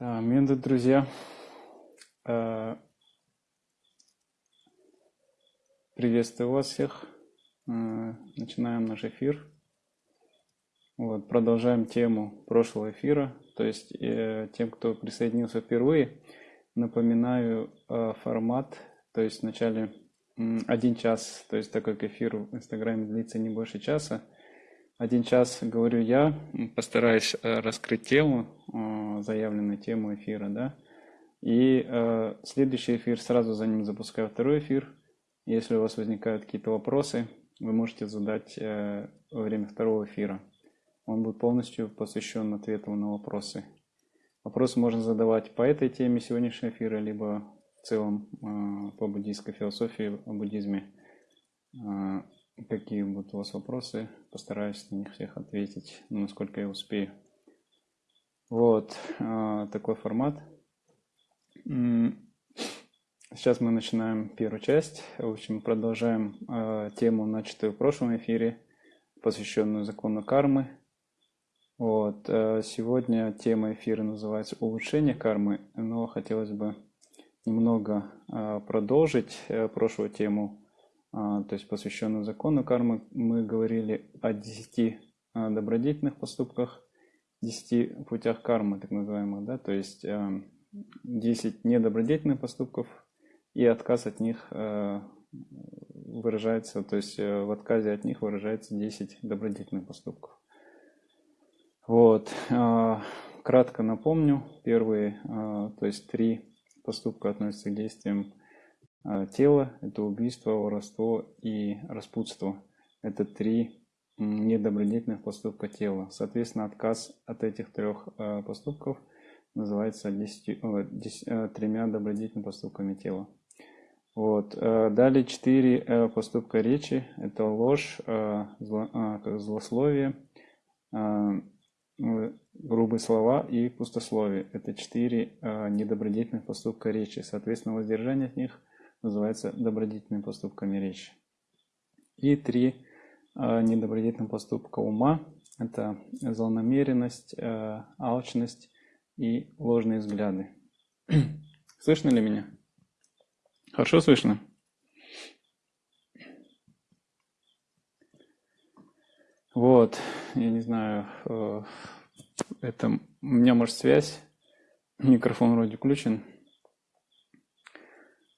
Да, Менды, друзья, э, приветствую вас всех. Э, начинаем наш эфир. Вот, продолжаем тему прошлого эфира. То есть э, тем, кто присоединился впервые, напоминаю формат. То есть вначале один час, то есть так как эфир в Инстаграме длится не больше часа, один час говорю я, постараюсь э, раскрыть тему, э, заявленную тему эфира, да, и э, следующий эфир сразу за ним запускаю второй эфир. Если у вас возникают какие-то вопросы, вы можете задать во время второго эфира. Он будет полностью посвящен ответу на вопросы. Вопросы можно задавать по этой теме сегодняшнего эфира, либо в целом по буддийской философии, о буддизме. Какие будут у вас вопросы, постараюсь на них всех ответить, ну, насколько я успею. Вот э, такой формат. Сейчас мы начинаем первую часть. В общем, продолжаем тему, начатую в прошлом эфире, посвященную закону кармы. Вот. Сегодня тема эфира называется «Улучшение кармы», но хотелось бы немного а, продолжить э, прошлую тему, а, то есть посвященную закону кармы. Мы говорили о 10 а, добродетельных поступках, 10 путях кармы, так называемых, да, то есть 10 недобродетельных поступков и отказ от них выражается, то есть э, в отказе от них выражается 10 добродетельных поступков. Вот. Кратко напомню, первые, то есть три поступка относится к действиям а, тела. Это убийство, воровство и распутство. Это три недобродетельных поступка тела. Соответственно, отказ от этих трех а, поступков называется 10, 10, а, тремя добродетельными поступками тела. Вот. Далее четыре поступка речи. Это ложь, злословие, грубые слова и пустословие. Это четыре э, недобродетельных поступка речи. Соответственно, воздержание от них называется добродетельными поступками речи. И три э, недобродетельных поступка ума. Это злонамеренность, э, алчность и ложные взгляды. Слышно ли меня? Хорошо слышно? Вот, я не знаю, э, это у меня может связь, микрофон вроде включен.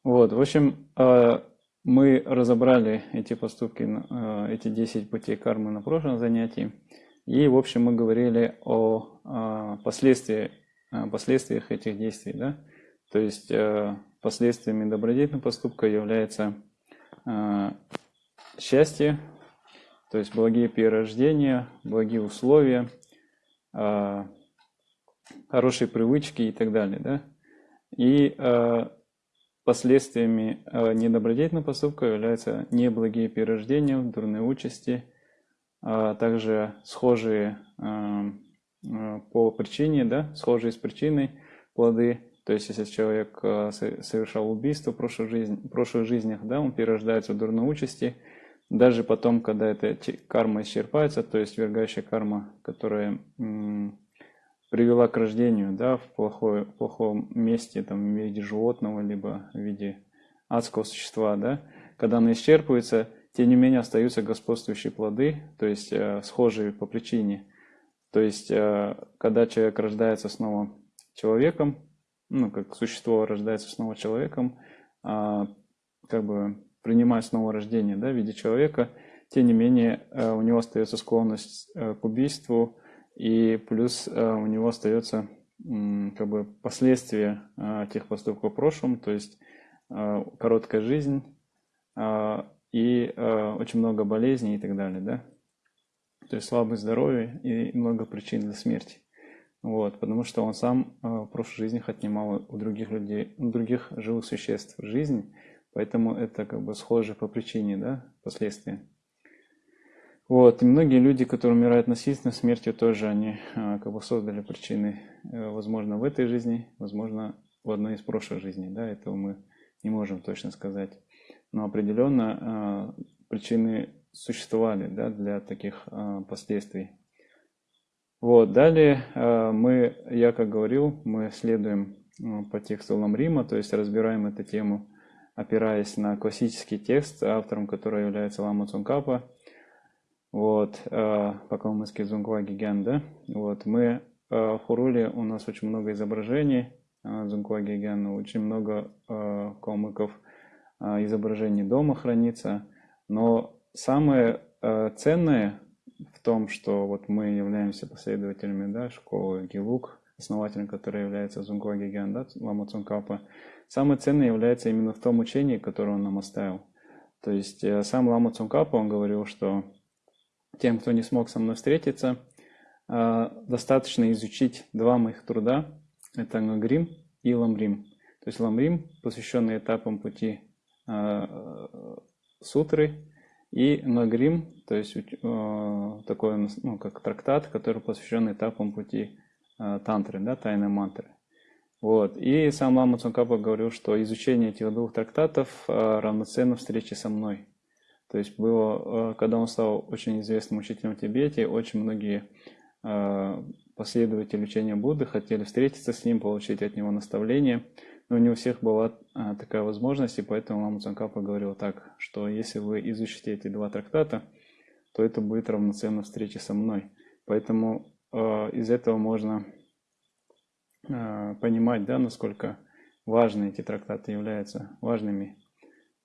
Вот, в общем, э, мы разобрали эти поступки, э, эти 10 путей кармы на прошлом занятии. И, в общем, мы говорили о последствиях, последствиях этих действий. Да? То есть последствиями добродетельного поступка является счастье, то есть благие перерождения, благие условия, хорошие привычки и так далее. Да? И последствиями а, недобродетельного поступка являются неблагие перерождения, дурные участи, также схожие по причине, да, схожие с причиной плоды. То есть, если человек совершал убийство в прошлой жизни, в прошлых жизнях, да, он перерождается в дурной участи – даже потом, когда эта карма исчерпается, то есть вергающая карма, которая привела к рождению да, в плохое, плохом месте, там, в виде животного, либо в виде адского существа, да, когда она исчерпывается, тем не менее остаются господствующие плоды, то есть э, схожие по причине. То есть, э, когда человек рождается снова человеком, ну, как существо рождается снова человеком, э, как бы принимая снова рождение да, в виде человека, тем не менее э, у него остается склонность э, к убийству, и плюс э, у него остается как бы последствия тех поступков в прошлом, то есть короткая жизнь и очень много болезней и так далее, да. То есть слабое здоровье и много причин для смерти. Вот, потому что он сам в прошлых жизнях отнимал у других людей, у других живых существ жизнь, Поэтому это как бы схоже по причине, да, последствия. Вот, и многие люди, которые умирают насильственной смертью, тоже они а, как бы создали причины, э, возможно, в этой жизни, возможно, в одной из прошлых жизней, да, этого мы не можем точно сказать. Но определенно а, причины существовали, да, для таких а, последствий. Вот, далее мы, я как говорил, мы следуем по тексту Ламрима, то есть разбираем эту тему, опираясь на классический текст, автором которого является Лама Цункапа, вот, по калмыцки Зунгва Гиген, да, вот, мы в Хуруле у нас очень много изображений, Зунгва Гиген, очень много калмыков изображений дома хранится, но самое ценное в том, что вот мы являемся последователями да, школы Гилук, основателем которой является Зунгуа Гиген, да, Лама Цункапа, самое ценное является именно в том учении, которое он нам оставил. То есть э, сам Лама Цункапа, он говорил, что тем, кто не смог со мной встретиться, э, достаточно изучить два моих труда, это Ngагрим и Ламрим. То есть Ламрим, посвященный этапам пути э, сутры, и Нагрим, то есть э, такой, ну, как трактат, который посвящен этапам пути тантры, да, тайной мантры. Вот. И сам Лама Цункапа говорил, что изучение этих двух трактатов равноценно встрече со мной. То есть было, э, когда он стал очень известным учителем в Тибете, очень многие э, последователи учения Будды хотели встретиться с ним, получить от него наставления – но не у всех была а, такая возможность, и поэтому Лама Цанкапа говорил так, что если вы изучите эти два трактата, то это будет равноценно встрече со мной. Поэтому э, из этого можно э, понимать, да, насколько важны эти трактаты являются важными.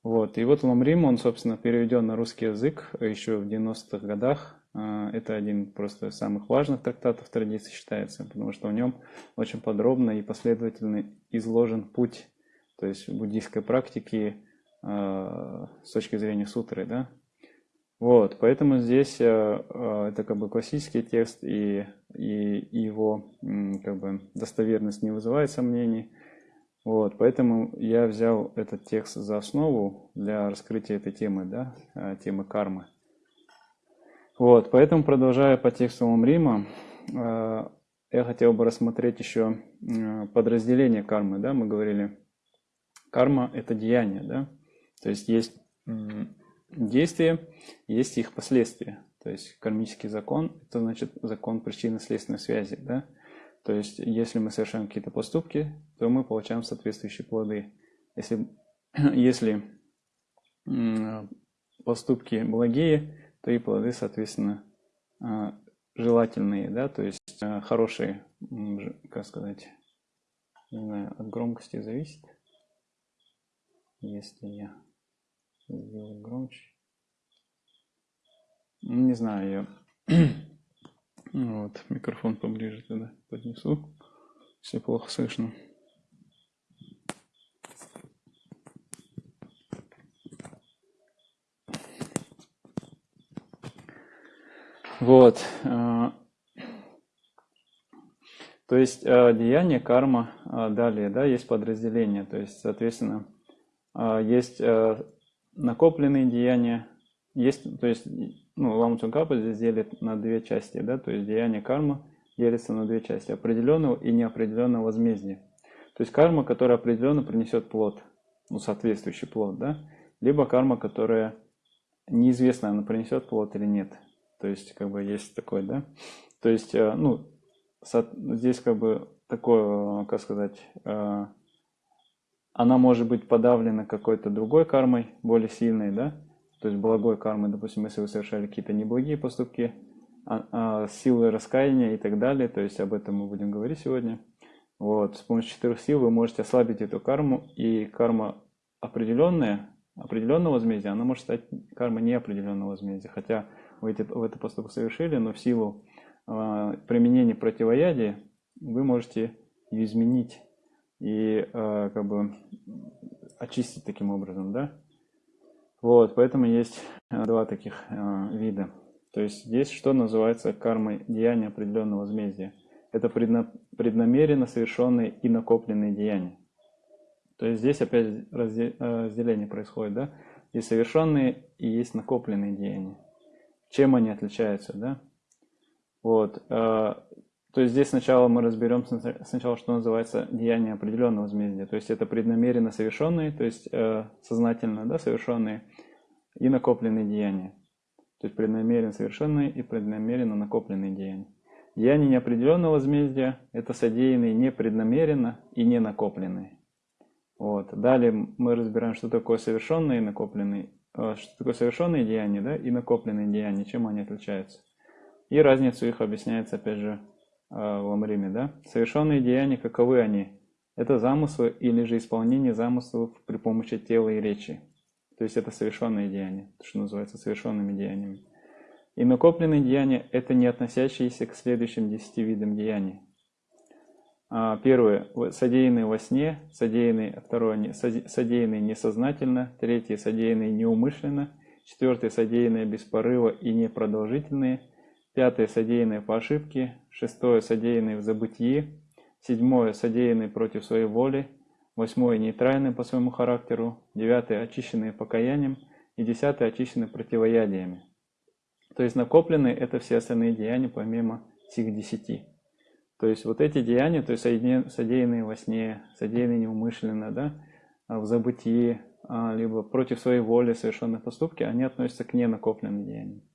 Вот. И вот Ламрим, он, собственно, переведен на русский язык еще в 90-х годах. А, это один просто из самых важных трактатов традиции считается, потому что в нем очень подробно и последовательно изложен путь, то есть буддийской практики а, с точки зрения сутры, да. Вот, поэтому здесь а, это как бы классический текст, и, и его как бы достоверность не вызывает сомнений. Вот, поэтому я взял этот текст за основу для раскрытия этой темы, да, темы кармы. Вот, поэтому, продолжая по тексту Рима, э, я хотел бы рассмотреть еще подразделение кармы. Да? Мы говорили, карма – это деяние. Да? То есть есть действия, есть их последствия. То есть кармический закон – это значит закон причинно-следственной связи. Да? То есть если мы совершаем какие-то поступки, то мы получаем соответствующие плоды. Если, если поступки благие, то и плоды, соответственно, а, желательные, да, то есть а, хорошие, как сказать, не знаю, от громкости зависит. Если я сделаю громче. Ну, не знаю, я вот, микрофон поближе тогда поднесу, если плохо слышно. Вот. Э, то есть э, деяние, карма, э, далее, да, есть подразделение. То есть, соответственно, есть накопленные деяния, есть, то есть, ну, Лама Цункапа здесь делит на две части, да, то есть деяние карма делится на две части, определенного и неопределенного возмездия. То есть карма, которая определенно принесет плод, ну, соответствующий плод, да, либо карма, которая неизвестно, она принесет плод или нет. То есть, как бы есть такой, да. То есть, э, ну, здесь как бы такое, как сказать, э, она может быть подавлена какой-то другой кармой, более сильной, да, то есть благой кармой, допустим, если вы совершали какие-то неблагие поступки, а, а, силы раскаяния и так далее, то есть об этом мы будем говорить сегодня. Вот, с помощью четырех сил вы можете ослабить эту карму, и карма определенная, определенного возмездия, она может стать кармой неопределенного возмездия, хотя вы эти, в этот поступок совершили, но в силу э, применения противоядия вы можете ее изменить и э, как бы очистить таким образом, да? Вот, поэтому есть два таких э, вида. То есть здесь что называется кармой деяния определенного возмездия? Это предна, преднамеренно совершенные и накопленные деяния. То есть здесь опять разделение происходит, да? Есть совершенные и есть накопленные деяния. Чем они отличаются, да? Вот. То есть здесь сначала мы разберем сначала, что называется деяние определенного возмездия. То есть это преднамеренно совершенные, то есть э, сознательно да, совершенные и накопленные деяния. То есть преднамеренно совершенные и преднамеренно накопленные деяния. Деяния неопределенного возмездия – это содеянные непреднамеренно и не накопленные. Вот. Далее мы разбираем, что такое совершенные и накопленные, э, что такое совершенные деяния да, и накопленные деяния, чем они отличаются. И разницу их объясняется, опять же, в Амриме. Да? Совершенные деяния, каковы они? Это замыслы или же исполнение замыслов при помощи тела и речи. То есть это совершенные деяния, то, что называется совершенными деяниями. И накопленные деяния – это не относящиеся к следующим десяти видам деяний. А, первое – содеянные во сне, содеянные, второе – содеянные несознательно, третье – содеянные неумышленно, четвертое – содеянные без порыва и непродолжительные, пятое – содеянные по ошибке, шестое – содеянные в забытии, седьмое – содеянные против своей воли, восьмое – нейтральные по своему характеру, девятое – очищенные покаянием и десятое – очищенные противоядиями. То есть накопленные – это все остальные деяния помимо сих десяти. То есть вот эти деяния, то есть содеянные во сне, содеянные неумышленно, да, в забытии, а, либо против своей воли совершенные поступки, они относятся к ненакопленным деяниям.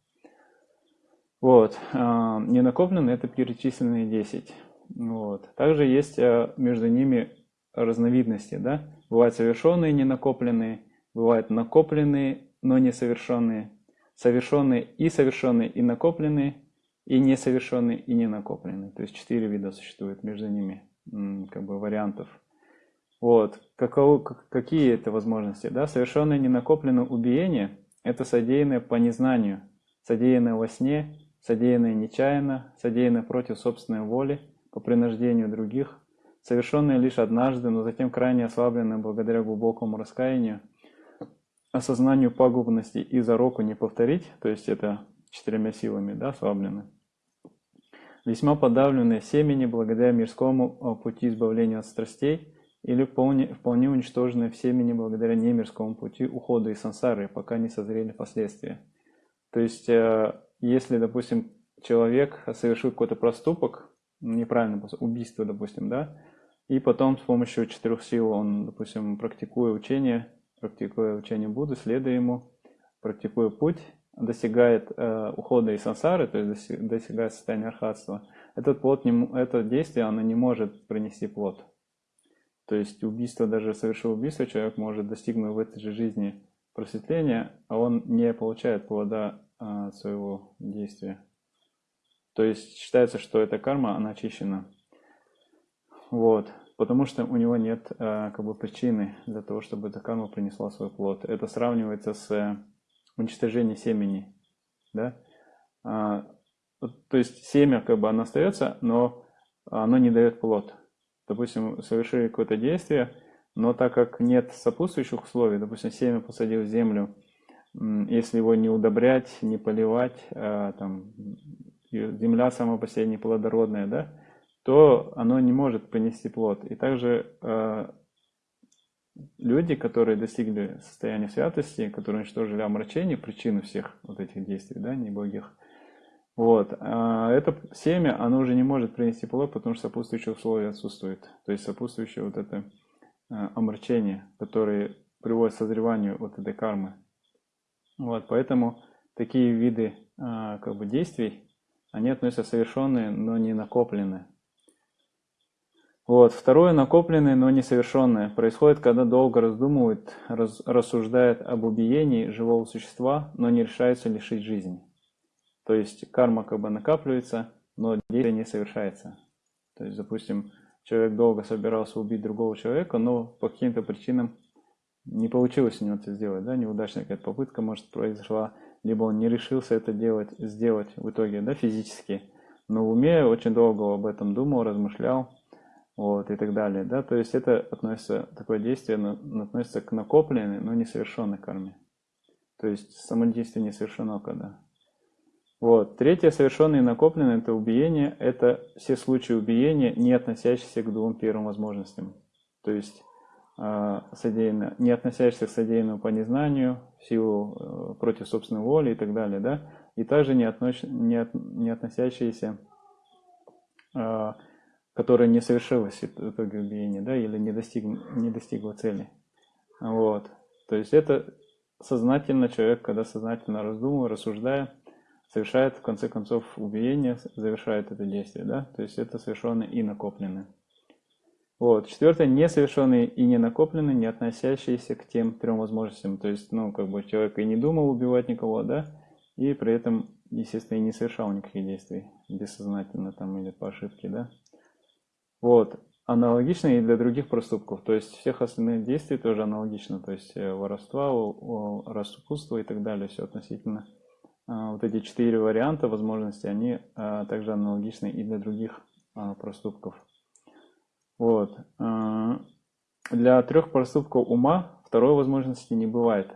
Вот. А, ненакопленные – это перечисленные 10. Вот. Также есть а, между ними разновидности. Да? Бывают совершенные ненакопленные, бывают накопленные, но несовершенные, совершенные и совершенные и накопленные, и несовершенные и ненакопленные. То есть четыре вида существует между ними, как бы вариантов. Вот. Каково, какие это возможности? Да? Совершенное ненакопленное убиение – это содеянное по незнанию, содеянное во сне, содеянное нечаянно, содеянное против собственной воли – по принуждению других, совершенные лишь однажды, но затем крайне ослабленные благодаря глубокому раскаянию, осознанию пагубности и зароку не повторить, то есть это четырьмя силами да, ослаблены, весьма подавленные семени благодаря мирскому а, пути избавления от страстей или вполне, вполне уничтоженные в семени благодаря немирскому пути ухода из сансары, пока не созрели последствия. То есть, э, если, допустим, человек совершил какой-то проступок, неправильно, убийство, допустим, да, и потом с помощью четырех сил он, допустим, практикуя учение, практикуя учение Будды, следуя ему, практикуя путь, достигает э, ухода из сансары, то есть достигает состояния архатства, этот плод, не, это действие, оно не может принести плод. То есть убийство, даже совершив убийство, человек может достигнуть в этой же жизни просветления, а он не получает плода э, своего действия. То есть считается, что эта карма, она очищена. Вот. Потому что у него нет э, как бы причины для того, чтобы эта карма принесла свой плод. Это сравнивается с э, уничтожением семени. Да? А, то есть семя как бы оно остается, но оно не дает плод. Допустим, совершили какое-то действие, но так как нет сопутствующих условий, допустим, семя посадил в землю, если его не удобрять, не поливать, а, там, земля сама по себе неплодородная, да, то оно не может принести плод. И также э, люди, которые достигли состояния святости, которые уничтожили омрачение, причину всех вот этих действий, да, неблагих, вот, э, это семя, оно уже не может принести плод, потому что сопутствующие условия отсутствуют. То есть сопутствующее вот это э, омрачение, которое приводит к созреванию вот этой кармы. Вот, поэтому такие виды э, как бы действий, они относятся совершенные, но не накопленные. Вот. Второе, накопленное, но несовершенное, происходит, когда долго раздумывает, раз, рассуждает об убиении живого существа, но не решается лишить жизни. То есть карма как бы накапливается, но действие не совершается. То есть, допустим, человек долго собирался убить другого человека, но по каким-то причинам не получилось у него это сделать, да, неудачная какая-то попытка, может, произошла, либо он не решился это делать, сделать в итоге, да, физически, но в уме очень долго об этом думал, размышлял, вот, и так далее, да, то есть это относится, такое действие относится к накопленной, но несовершенной карме, то есть само действие не совершено когда. Вот. Третье, совершенное и накопленное, это убиение, это все случаи убиения, не относящиеся к двум первым возможностям. То есть содеянно, не относящихся к содеянному по незнанию, в силу э, против собственной воли и так далее, да, и также не, отнош, не, от, не относящиеся, а, которые не совершилось итоге убиения, да, или не, достиг, не достигла цели. Вот. То есть это сознательно человек, когда сознательно раздумывая, рассуждая, совершает в конце концов убиение, завершает это действие, да, то есть это совершенное и накопленное. Вот. Четвертое, несовершенные и не накопленные, не относящиеся к тем трем возможностям. То есть, ну, как бы человек и не думал убивать никого, да, и при этом, естественно, и не совершал никаких действий бессознательно там или по ошибке, да. Вот. Аналогично и для других проступков. То есть всех остальных действий тоже аналогично. То есть э, воровства, распутство и так далее. Все относительно. А, вот эти четыре варианта возможностей, они а, также аналогичны и для других а, проступков. Вот. Для трех проступков ума второй возможности не бывает.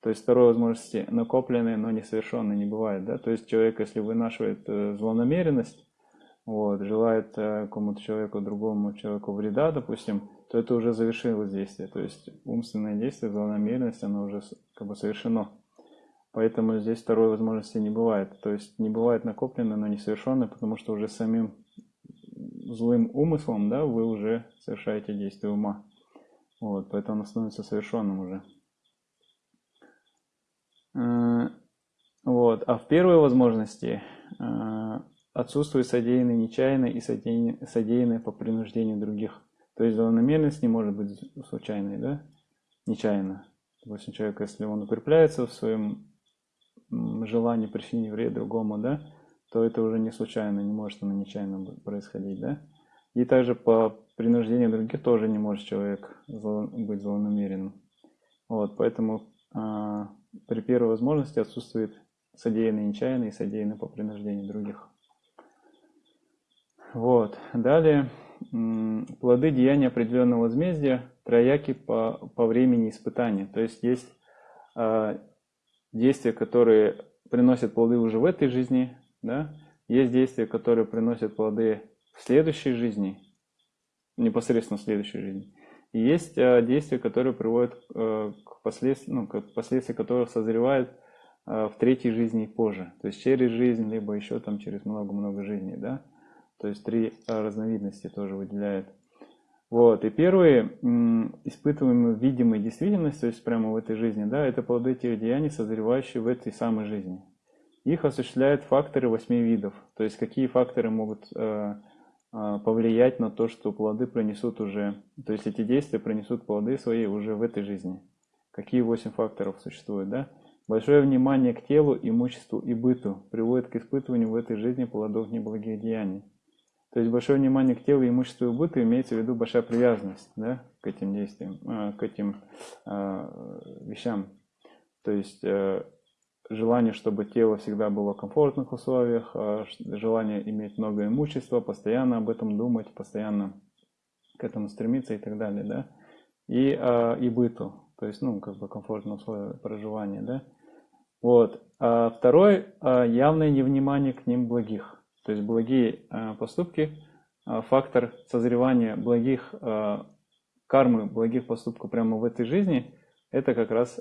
То есть второй возможности накопленной, но несовершенной не бывает. Да? То есть человек, если вынашивает э, злонамеренность, вот, желает э, какому-то человеку, другому человеку вреда, допустим, то это уже завершилось действие. То есть умственное действие, злонамеренность, оно уже как бы совершено. Поэтому здесь второй возможности не бывает. То есть не бывает накоплено, но не совершенно, потому что уже самим злым умыслом, да, вы уже совершаете действие ума. Вот, поэтому оно становится совершенным уже. Э, вот. А в первой возможности э, отсутствует содеянное нечаянно и содеянное, по принуждению других. То есть злонамеренность не может быть случайной, да? Нечаянно. Допустим, человек, если он укрепляется в своем желании причинить вред другому, да, то это уже не случайно, не может оно нечаянно происходить, да? И также по принуждению других тоже не может человек быть злонамеренным. Вот, поэтому а, при первой возможности отсутствует содеянное нечаянно и содеянное по принуждению других. Вот. Далее, плоды деяния определенного возмездия трояки по, по времени испытания. То есть есть э, действия, которые приносят плоды уже в этой жизни, да? есть действия, которые приносят плоды в следующей жизни, непосредственно в следующей жизни. И есть э, действия, которые приводят э, к последствиям, ну, к последствия которых созревают э, в третьей жизни и позже. То есть через жизнь, либо еще там через много-много жизней, да. То есть три э, разновидности тоже выделяет. Вот, и первые испытываемые в видимой действительности, то есть прямо в этой жизни, да, это плоды тех деяний, созревающие в этой самой жизни. Их осуществляют факторы восьми видов. То есть какие факторы могут э, э, повлиять на то, что плоды принесут уже, то есть эти действия принесут плоды свои уже в этой жизни. Какие восемь факторов существуют, да? Большое внимание к телу, имуществу и быту приводит к испытыванию в этой жизни плодов неблагих деяний. То есть большое внимание к телу, имуществу и быту имеется в виду большая привязанность да, к этим действиям, э, к этим вещам. То есть желание, чтобы тело всегда было в комфортных условиях, э, желание иметь много имущества, постоянно об этом думать, постоянно к этому стремиться и так далее, да. И, э, и быту, то есть, ну, как бы комфортные условия проживания, да. Вот. А второй, э, явное невнимание к ним благих. То есть благие э, поступки, э, фактор созревания благих э, кармы, благих поступков прямо в этой жизни, это как раз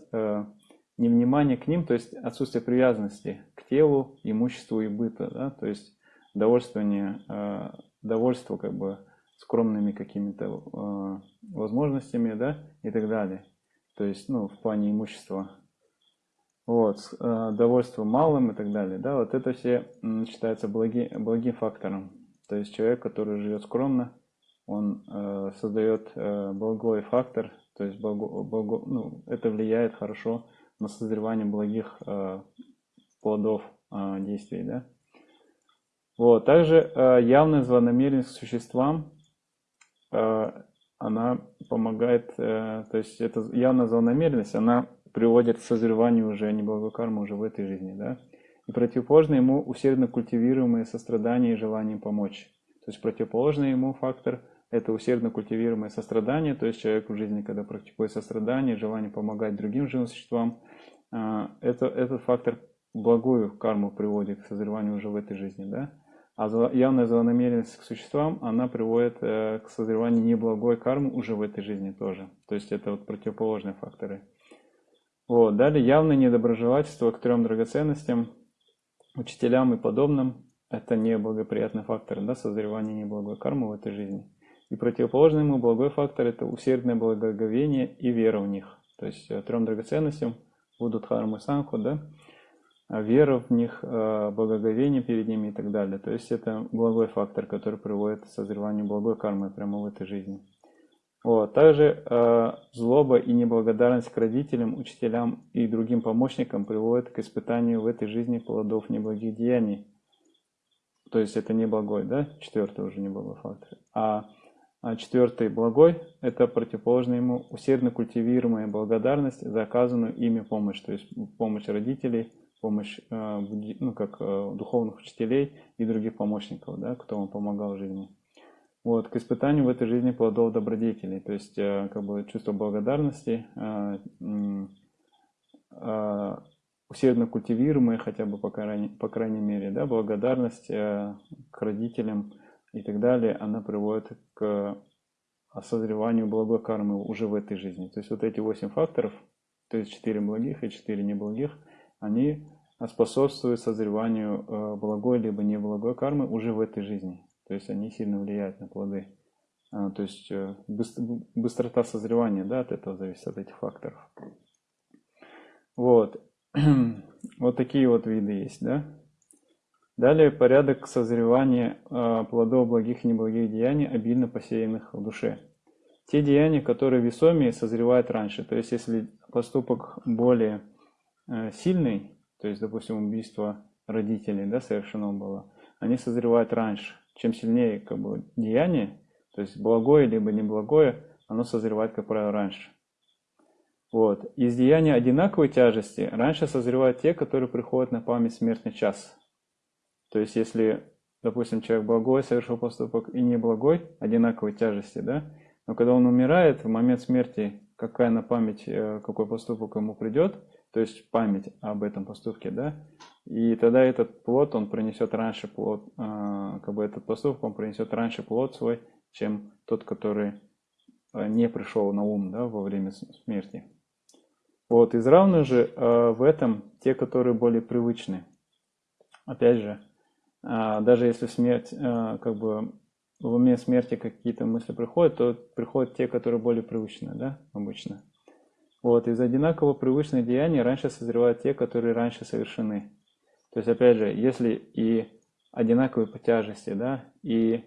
невнимание к ним, то есть отсутствие привязанности к телу, имуществу и быту, да, то есть довольствование, довольство как бы скромными какими-то возможностями, да, и так далее. То есть, ну, в плане имущества вот, э, довольство малым и так далее, да, вот это все считается благи, благим фактором. То есть человек, который живет скромно, он э, создает э, благой фактор, то есть благо, благо, ну, это влияет хорошо на созревание благих э, плодов э, действий, да. Вот, также э, явная злонамеренность к существам, э, она помогает, э, то есть это явная злонамеренность, она приводит к созреванию уже неблагой кармы уже в этой жизни, да. И противоположно ему усердно культивируемое сострадание и желание помочь. То есть противоположный ему фактор – это усердно культивируемое сострадание, то есть человек в жизни, когда практикует сострадание, желание помогать другим живым существам, а, это, этот фактор благую карму приводит к созреванию уже в этой жизни, да. А явная злонамеренность к существам, она приводит э, к созреванию неблагой кармы уже в этой жизни тоже. То есть это вот противоположные факторы. Вот. Далее явное недоброжелательство к трем драгоценностям, учителям и подобным. Это неблагоприятный фактор да, созревания неблагой кармы в этой жизни. И противоположный ему благой фактор – это усердное благоговение и вера в них. То есть э, трем драгоценностям будут хармы санху, да, вера в них, благоговение перед ними и так далее. То есть это благой фактор, который приводит к созреванию благой кармы прямо в этой жизни. Вот. Также э, злоба и неблагодарность к родителям, учителям и другим помощникам приводят к испытанию в этой жизни плодов неблагих деяний. То есть это не благой, да? Четвертый уже не благой фактор. А, а четвертый благой – это противоположно ему усердно культивируемая благодарность за оказанную ими помощь. То есть помощь родителей, помощь э, ну, как э, духовных учителей и других помощников, да, кто вам помогал в жизни вот, к испытанию в этой жизни плодов добродетелей, то есть э, как бы чувство благодарности, усердно культивируемое хотя бы по крайней, по крайней мере, да, благодарность к родителям и так далее, она приводит к созреванию благой кармы уже в этой жизни. То есть вот эти восемь факторов, то есть четыре благих и четыре неблагих, они способствуют созреванию благой либо неблагой кармы уже в этой жизни. То есть они сильно влияют на плоды. А, то есть э, быстрота созревания да, от этого зависит, от этих факторов. Вот. вот такие вот виды есть. Да? Далее порядок созревания э, плодов благих и неблагих деяний, обильно посеянных в душе. Те деяния, которые весомее, созревают раньше. То есть если поступок более э, сильный, то есть, допустим, убийство родителей да, совершено было, они созревают раньше чем сильнее как бы, деяние, то есть благое либо неблагое, оно созревает, как правило, раньше. Вот. Из деяния одинаковой тяжести раньше созревают те, которые приходят на память смертный час. То есть, если, допустим, человек благой совершил поступок и неблагой, одинаковой тяжести, да, но когда он умирает, в момент смерти, какая на память, э, какой поступок ему придет, то есть память об этом поступке, да, и тогда этот плод, он принесет раньше плод, а, как бы этот поступок, он принесет раньше плод свой, чем тот, который а, не пришел на ум, да, во время смерти. Вот, из равных же в этом те, которые более привычны. Опять же, даже если смерть, как бы в уме смерти какие-то мысли приходят, то приходят те, которые более привычны, да, обычно. Вот, из одинаково привычных деяний раньше созревают те, которые раньше совершены. То есть, опять же, если и одинаковые по тяжести, да, и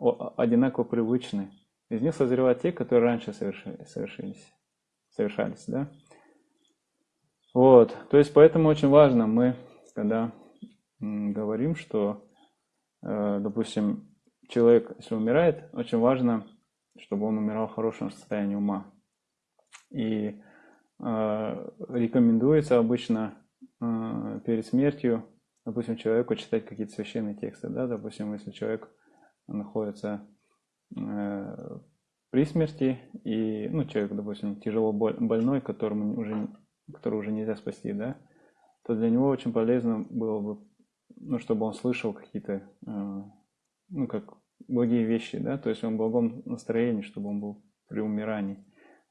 одинаково привычны, из них созревают те, которые раньше совершили, совершились, совершались, да. Вот, то есть, поэтому очень важно мы, когда говорим, что, э, допустим, человек, если умирает, очень важно, чтобы он умирал в хорошем состоянии ума. И э, рекомендуется обычно э, перед смертью, допустим, человеку читать какие-то священные тексты, да, допустим, если человек находится при смерти, и, ну, человек, допустим, тяжело больной, которому уже, которого уже нельзя спасти, да, то для него очень полезно было бы, ну, чтобы он слышал какие-то, э, ну, как благие вещи, да, то есть он в благом настроении, чтобы он был при умирании.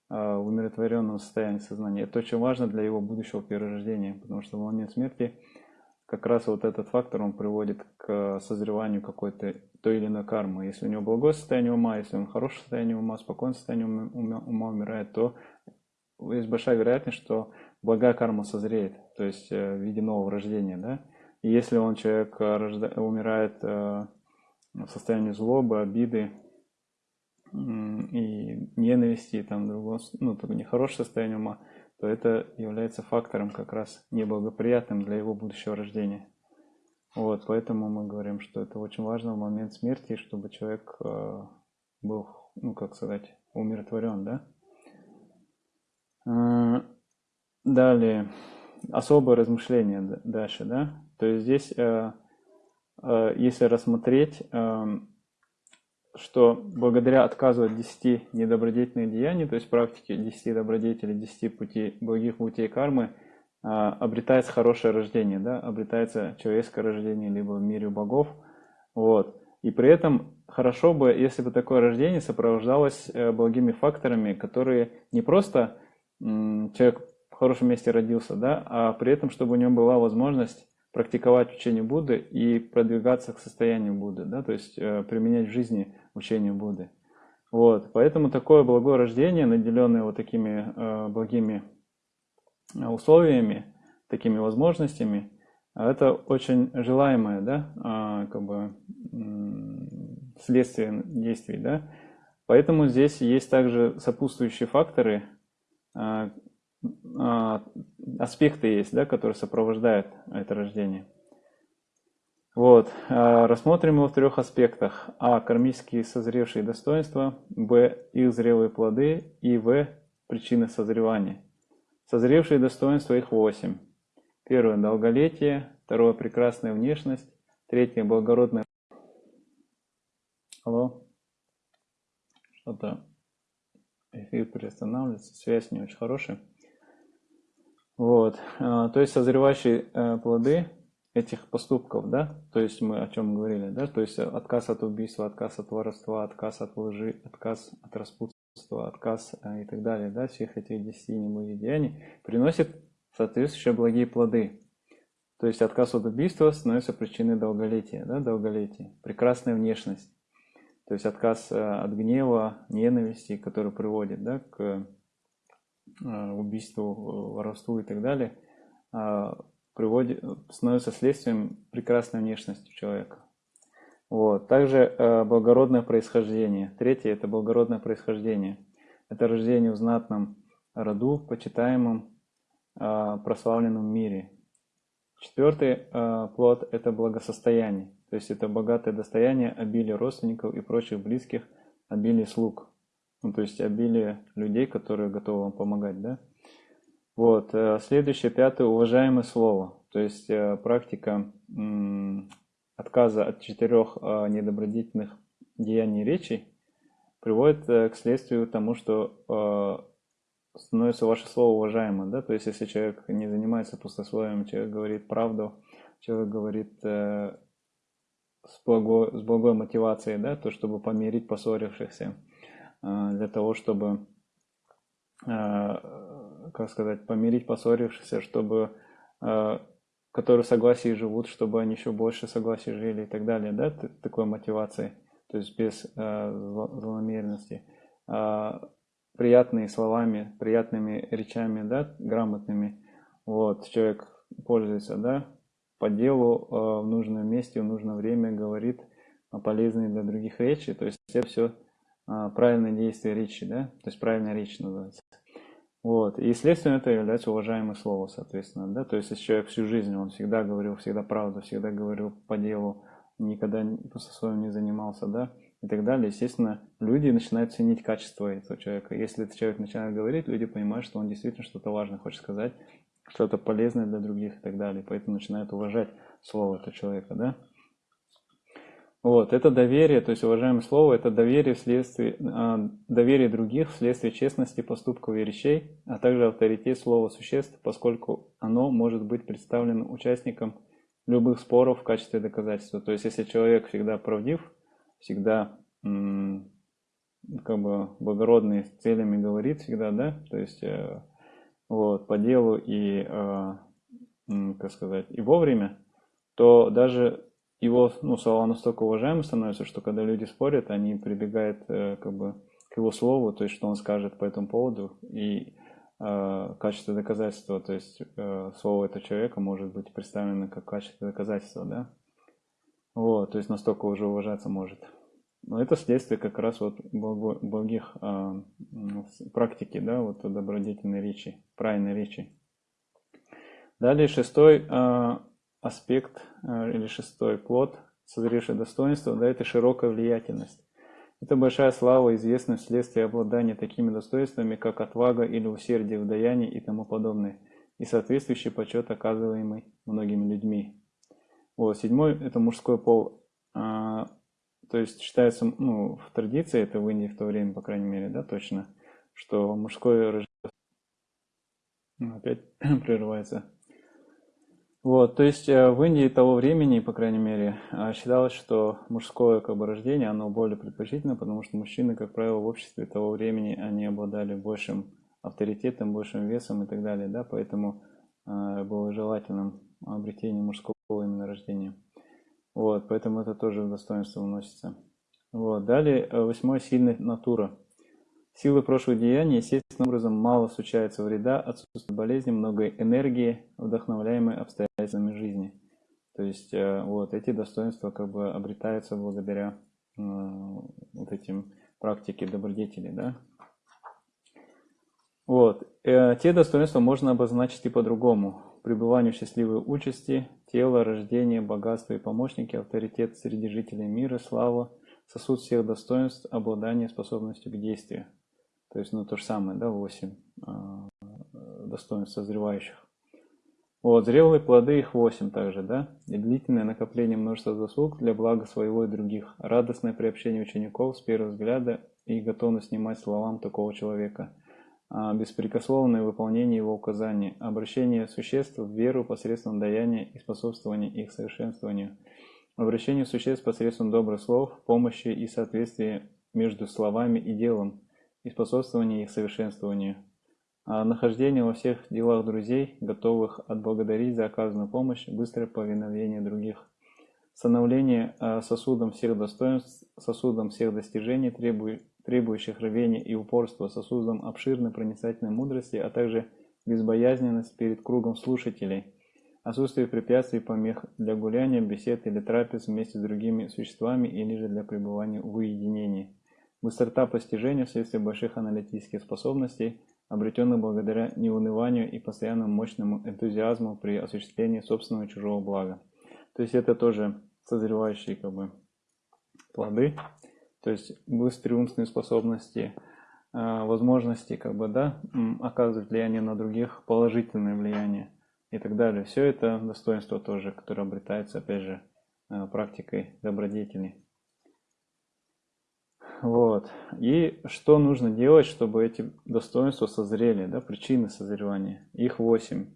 А, в умиротворенном состоянии сознания. Это очень важно для его будущего перерождения, потому что в момент смерти как раз вот этот фактор, он приводит к созреванию какой-то той или иной кармы. Если у него благое состояние ума, если он хорошее состояние ума, спокойное состояние ума, ума умирает, то есть большая вероятность, что благая карма созреет, то есть э, в виде нового рождения. Да? И если он, человек, рожда... умирает э, в состоянии злобы, обиды, и ненависти, там другого, ну, такое нехорошее состояние ума, то это является фактором как раз неблагоприятным для его будущего рождения. Вот, поэтому мы говорим, что это очень важно в момент смерти, чтобы человек э, был, ну, как сказать, умиротворен, да? Э, далее, особое размышление дальше, да? То есть здесь, э, э, если рассмотреть, э, что благодаря отказу от 10 недобродетельных деяний, то есть практике 10 добродетелей, 10 путей, благих путей кармы, обретается хорошее рождение, да, обретается человеческое рождение, либо в мире богов. Вот. И при этом хорошо бы, если бы такое рождение сопровождалось благими факторами, которые не просто человек в хорошем месте родился, да, а при этом, чтобы у него была возможность практиковать учение Будды и продвигаться к состоянию Будды, да, то есть э, применять в жизни учение Будды. Вот, поэтому такое благое рождение, наделенное вот такими э, благими условиями, такими возможностями, это очень желаемое, да, а, как бы следствие действий, да. Поэтому здесь есть также сопутствующие факторы, а, аспекты есть, да, которые сопровождают это рождение. Вот, рассмотрим его в трех аспектах. А. Кармические созревшие достоинства. Б. Их зрелые плоды. И В. Причины созревания. Созревшие достоинства их восемь. Первое – долголетие. Второе – прекрасная внешность. Третье – благородное. Алло? Что-то эфир приостанавливается, связь не очень хорошая. Вот, а, то есть созревающие э, плоды этих поступков, да, то есть мы о чем говорили, да, то есть отказ от убийства, отказ от воровства, отказ от лжи, отказ от распутства, отказ э, и так далее, да, всех этих десяти неблагих деяний приносит соответствующие благие плоды. То есть отказ от убийства становится причиной долголетия, да, долголетия. Прекрасная внешность. То есть отказ э, от гнева, ненависти, который приводит да, к убийству, воровству и так далее, а, приводит, становится следствием прекрасной внешности человека. Вот. Также э, благородное происхождение. Третье – это благородное происхождение. Это рождение в знатном роду, почитаемом, прославленном мире. Четвертый плод – это благосостояние. То есть это богатое достояние, обилие родственников и прочих близких, обилие слуг. Ну, то есть обилие людей, которые готовы вам помогать. Да? Вот. Э, следующее, пятое, уважаемое слово. То есть э, практика отказа от четырех а, недобродетельных деяний речи приводит э, к следствию тому, что становится ваше слово уважаемым, да, то есть если человек не занимается пустословием, человек говорит правду, человек говорит э, с, благой, с благой мотивацией, да, то чтобы помирить поссорившихся, э, для того, чтобы, э, как сказать, помирить поссорившихся, чтобы, э, которые в согласии живут, чтобы они еще больше согласия жили и так далее, да, такой мотивации, то есть без э, злонамеренности. Э, приятными словами, приятными речами, да, грамотными, вот, человек пользуется, да, по делу э, в нужном месте, в нужное время говорит полезные для других речи, то есть это все э, правильное действие речи, да, то есть правильная речь называется. Вот, и следствием это является уважаемое слово, соответственно, да, то есть если человек всю жизнь, он всегда говорил, всегда правду, всегда говорил по делу, никогда просто своим не занимался, да, и так далее, естественно, люди начинают ценить качество этого человека. Если этот человек начинает говорить, люди понимают, что он действительно что-то важное хочет сказать, что-то полезное для других и так далее. Поэтому начинают уважать слово этого человека, да? Вот, это доверие, то есть уважаемое слово, это доверие вследствие, а, доверие других вследствие честности поступков и речей, а также авторитет слова существ, поскольку оно может быть представлено участником любых споров в качестве доказательства. То есть, если человек всегда правдив, всегда как бы благородные целями говорит всегда, да, то есть э, вот по делу и, э, как сказать, и вовремя, то даже его ну, слова настолько уважаемы становятся, что когда люди спорят, они прибегают э, как бы к его слову, то есть что он скажет по этому поводу, и э, качество доказательства, то есть э, слово этого человека может быть представлено как качество доказательства, да, вот, то есть настолько уже уважаться может. Но это следствие как раз вот благих а, практики, да, вот добродетельной речи, правильной речи. Далее шестой а, аспект а, или шестой плод, созревшее достоинство, да, это широкая влиятельность. Это большая слава, известность вследствие обладания такими достоинствами, как отвага или усердие в даянии и тому подобное, и соответствующий почет, оказываемый многими людьми. Вот, седьмой – это мужской пол. А, то есть считается, ну, в традиции, это в Индии в то время, по крайней мере, да, точно, что мужское рождение... Ну, опять прерывается. Вот, то есть э, в Индии того времени, по крайней мере, э, считалось, что мужское как бы, рождение, оно более предпочтительно, потому что мужчины, как правило, в обществе того времени, они обладали большим авторитетом, большим весом и так далее, да, поэтому э, было желательным обретение мужского именно рождения. Вот, поэтому это тоже в достоинство уносится. Вот. Далее, э, восьмой, сильная натура. Силы прошлых деяний естественным образом мало случается вреда, отсутствует болезни, много энергии, вдохновляемой обстоятельствами жизни. То есть э, вот эти достоинства как бы обретаются благодаря э, вот этим практике добродетели, да. Вот. Э, те достоинства можно обозначить и по-другому. Пребывание в счастливой участи, тело, рождение, богатство и помощники, авторитет среди жителей мира, слава, сосуд всех достоинств, обладание способностью к действию. То есть, ну, то же самое, да, 8 достоинств созревающих. Вот, зрелые плоды их восемь также, да? И длительное накопление множества заслуг для блага своего и других. Радостное приобщение учеников с первого взгляда и готовность снимать словам такого человека. А, беспрекословное выполнение его указаний. Обращение существ в веру посредством даяния и способствования их совершенствованию. Обращение существ посредством добрых слов, помощи и соответствия между словами и делом и способствования их совершенствованию. А нахождение во всех делах друзей, готовых отблагодарить за оказанную помощь, быстрое повиновение других, становление а, сосудом всех достоинств, сосудом всех достижений, требующих рвения и упорства, сосудом обширной проницательной мудрости, а также безбоязненность перед кругом слушателей, отсутствие препятствий помех для гуляния, бесед или трапез вместе с другими существами или же для пребывания в уединении, быстрота постижения вследствие больших аналитических способностей – обретенных благодаря неуныванию и постоянному мощному энтузиазму при осуществлении собственного чужого блага. То есть это тоже созревающие как бы, плоды, то есть быстрые умственные способности, а, возможности как бы, да, оказывать влияние на других, положительное влияние и так далее. Все это достоинство тоже, которое обретается, опять же, а, практикой добродетелей. Вот. И что нужно делать, чтобы эти достоинства созрели, да, причины созревания? Их восемь.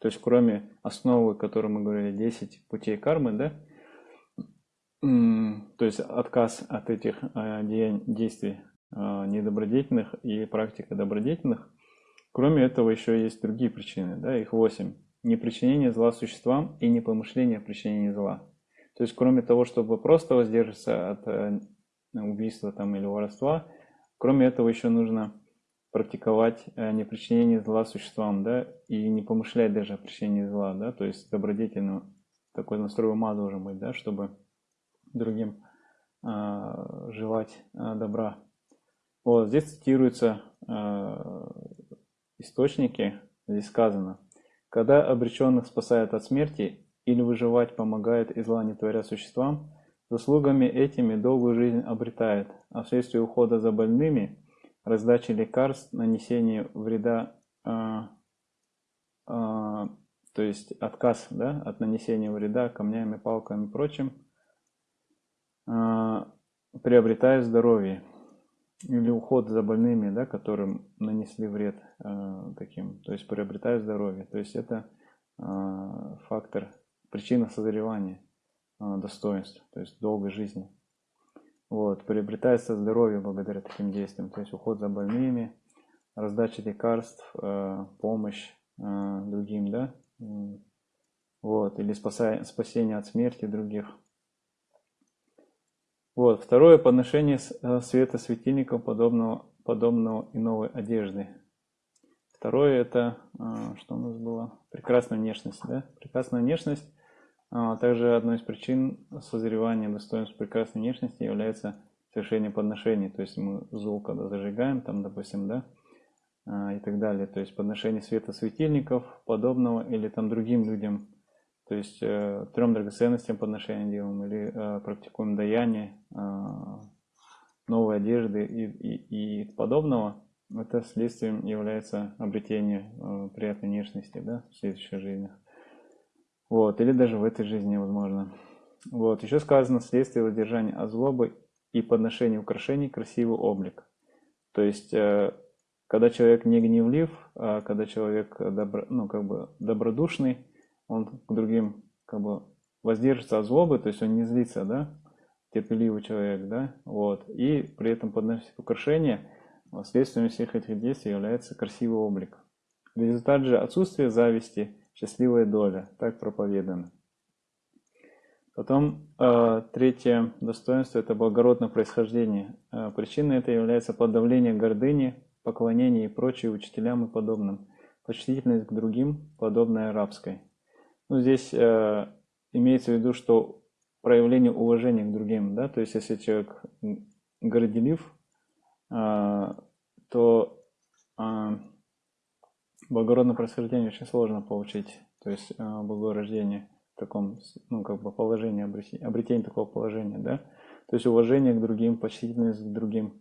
То есть кроме основы, о которой мы говорили, 10 путей кармы, да, то есть отказ от этих а, действий а, недобродетельных и практика добродетельных. Кроме этого еще есть другие причины, да, их восемь. Непричинение зла существам и непомышление о причинении зла. То есть кроме того, чтобы просто воздержаться от э, убийства там, или воровства. Кроме этого, еще нужно практиковать э, непричинение зла существам, да, и не помышлять даже о причинении зла, да, то есть добродетельно такой настрой ума должен быть, да, чтобы другим э, желать э, добра. Вот здесь цитируются э, источники, здесь сказано, когда обреченных спасают от смерти или выживать помогает и зла не творя существам, Заслугами этими долгую жизнь обретает, а вследствие ухода за больными, раздачи лекарств, нанесения вреда, э, э, то есть отказ да, от нанесения вреда камнями, палками и прочим, э, приобретает здоровье. Или уход за больными, да, которым нанесли вред э, таким, то есть приобретает здоровье. То есть это э, фактор, причина созревания. А, достоинств, то есть долгой жизни. Вот, приобретается здоровье благодаря таким действиям, то есть уход за больными, раздача лекарств, э, помощь э, другим, да, вот, или спасение от смерти других. Вот, второе, подношение э, света светильником подобного, подобного и новой одежды. Второе, это, что у нас было, прекрасная внешность, да, прекрасная внешность также одной из причин созревания достоинств прекрасной внешности является совершение подношений. То есть мы зул, когда зажигаем, там, допустим, да, а, и так далее. То есть подношение света светильников, подобного, или там другим людям. То есть э, трем драгоценностям подношения делаем, или э, практикуем даяние, э, новой одежды и, и, и подобного. Это следствием является обретение э, приятной внешности да, в следующих жизнях. Вот, или даже в этой жизни возможно. Вот, еще сказано следствие воздержания от злобы и подношения украшений красивый облик. То есть, э, когда человек не гневлив, а когда человек добро, ну, как бы добродушный, он к другим как бы воздержится от злобы, то есть он не злится, да, терпеливый человек, да, вот, и при этом подносит украшения, следствием всех этих действий является красивый облик. Результат же отсутствия зависти – счастливая доля, так проповедано. Потом э, третье достоинство – это благородное происхождение. Э, причиной это является подавление гордыни, поклонение и прочие учителям и подобным. Почтительность к другим, подобная рабской. Ну, здесь э, имеется в виду, что проявление уважения к другим, да, то есть если человек горделив, то а, благородное происхождение очень сложно получить, то есть а, благое рождение в таком, ну, как бы положении, обретение, такого положения, да, то есть уважение к другим, почтительность к другим,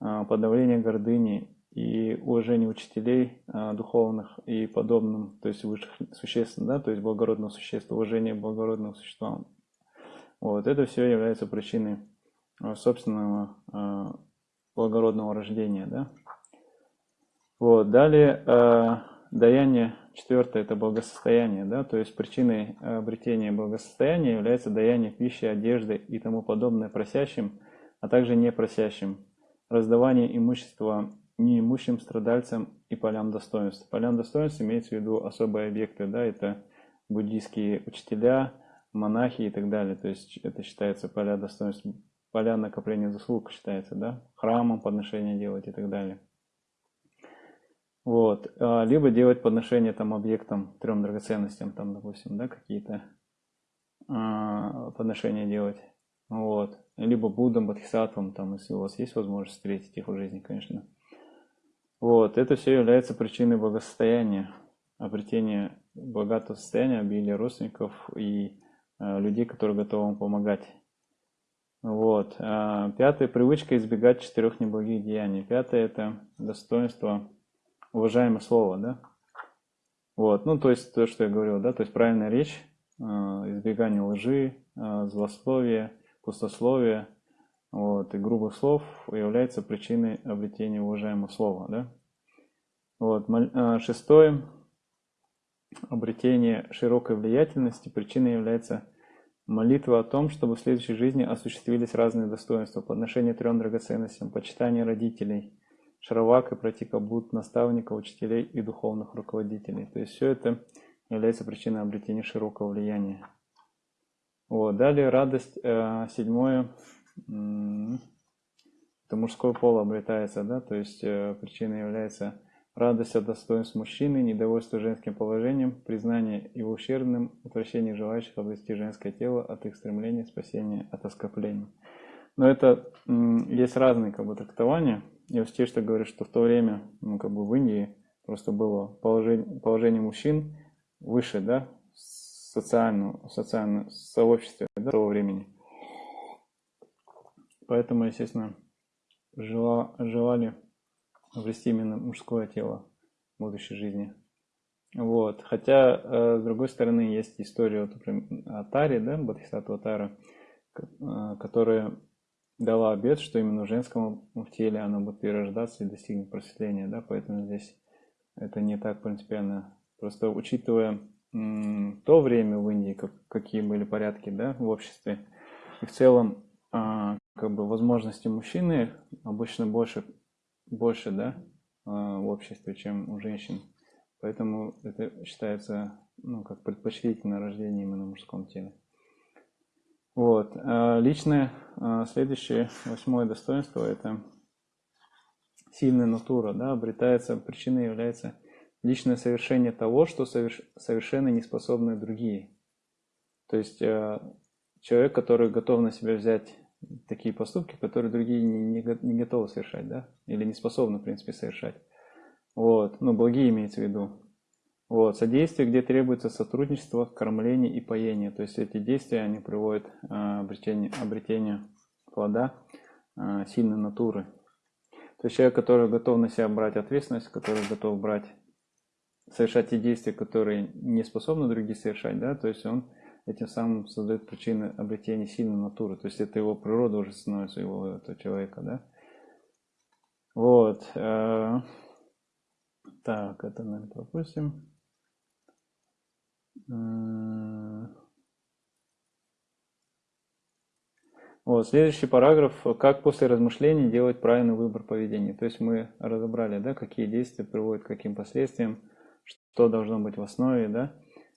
подавление гордыни и уважение учителей духовных и подобным, то есть высших существ, да, то есть благородного существа, уважение к благородным существам. Вот, это все является причиной собственного благородного рождения, да. Вот, далее э, даяние четвертое это благосостояние, да, то есть причиной обретения благосостояния является даяние пищи, одежды и тому подобное просящим, а также непросящим, раздавание имущества неимущим страдальцам и полям достоинств. Полям достоинств имеется в виду особые объекты, да, это буддийские учителя, монахи и так далее, то есть это считается поля достоинств поля накопления заслуг считается, да, храмом подношения делать и так далее. Вот. А, либо делать подношение там объектам, трем драгоценностям, там, допустим, да, какие-то а, подношения делать. Вот. Либо Буддам, Бодхисаттвам, там, если у вас есть возможность встретить их в жизни, конечно. Вот. Это все является причиной благосостояния, обретения богатого состояния, обилия родственников и э, людей, которые готовы вам помогать. Вот. А, пятая привычка избегать четырех неблагих деяний. Пятое это достоинство, уважаемое слово, да? Вот, ну то есть то, что я говорил, да, то есть правильная речь, а, избегание лжи, а, злословия, пустословия, вот, и грубых слов является причиной обретения уважаемого слова, да? Вот, шестое, обретение широкой влиятельности, причиной является Молитва о том, чтобы в следующей жизни осуществились разные достоинства, подношение трем драгоценностям, почитание родителей, шаровак и пратикабут, наставника, учителей и духовных руководителей. То есть все это является причиной обретения широкого влияния. Вот. Далее радость, э, седьмое, это мужской пол обретается, да, то есть э, причиной является радость от достоинств мужчины, недовольство женским положением, признание его ущербным, отвращение желающих обрести женское тело от их стремления, спасения от оскорблений. Но это есть разные как бы, трактования. Я все что говорю, что в то время ну, как бы в Индии просто было положение, положение мужчин выше, да, социального, социального сообщества да, того времени. Поэтому, естественно, жела, желали обрести именно мужское тело в будущей жизни. Вот. Хотя, э, с другой стороны, есть история вот, например, Атари, да, Бодхисаттва Тара, э, которая дала обет, что именно в женском теле она будет перерождаться и достигнет просветления, да, поэтому здесь это не так принципиально. Просто учитывая то время в Индии, как, какие были порядки, да, в обществе, и в целом, а, как бы возможности мужчины обычно больше больше, да, а, в обществе, чем у женщин. Поэтому это считается, ну, как предпочтительное рождение именно в мужском теле. Вот. А, личное, а, следующее, восьмое достоинство, это сильная натура, да, обретается, причиной является личное совершение того, что соверш, совершенно не способны другие. То есть человек, который готов на себя взять такие поступки, которые другие не, не, не готовы совершать, да, или не способны, в принципе, совершать. Вот, ну, благие имеется в виду. Вот, содействие, где требуется сотрудничество, кормление и поение. То есть эти действия, они приводят к а, обретению, плода а, сильной натуры. То есть человек, который готов на себя брать ответственность, который готов брать, совершать те действия, которые не способны другие совершать, да, то есть он этим самым создает причины обретения сильной натуры. То есть это его природа уже становится его этого человека, да. Вот. Э, так, это, наверное, пропустим. Вот, следующий параграф. Как после размышлений делать правильный выбор поведения. То есть мы разобрали, да, какие действия приводят к каким последствиям, что должно быть в основе, да.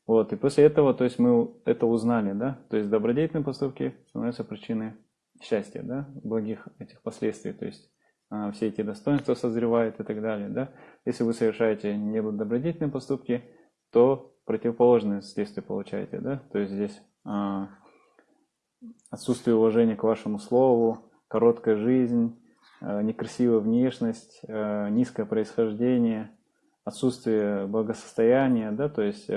Вот, и после этого, то есть мы это узнали, да, то есть добродетельные поступки становятся причиной счастья, да, благих этих последствий, то есть а, все эти достоинства созревают и так далее, да. Если вы совершаете недобродетельные поступки, то противоположные следствия получаете, да, то есть здесь а, отсутствие уважения к вашему слову, короткая жизнь, а, некрасивая внешность, а, низкое происхождение, отсутствие благосостояния, да, то есть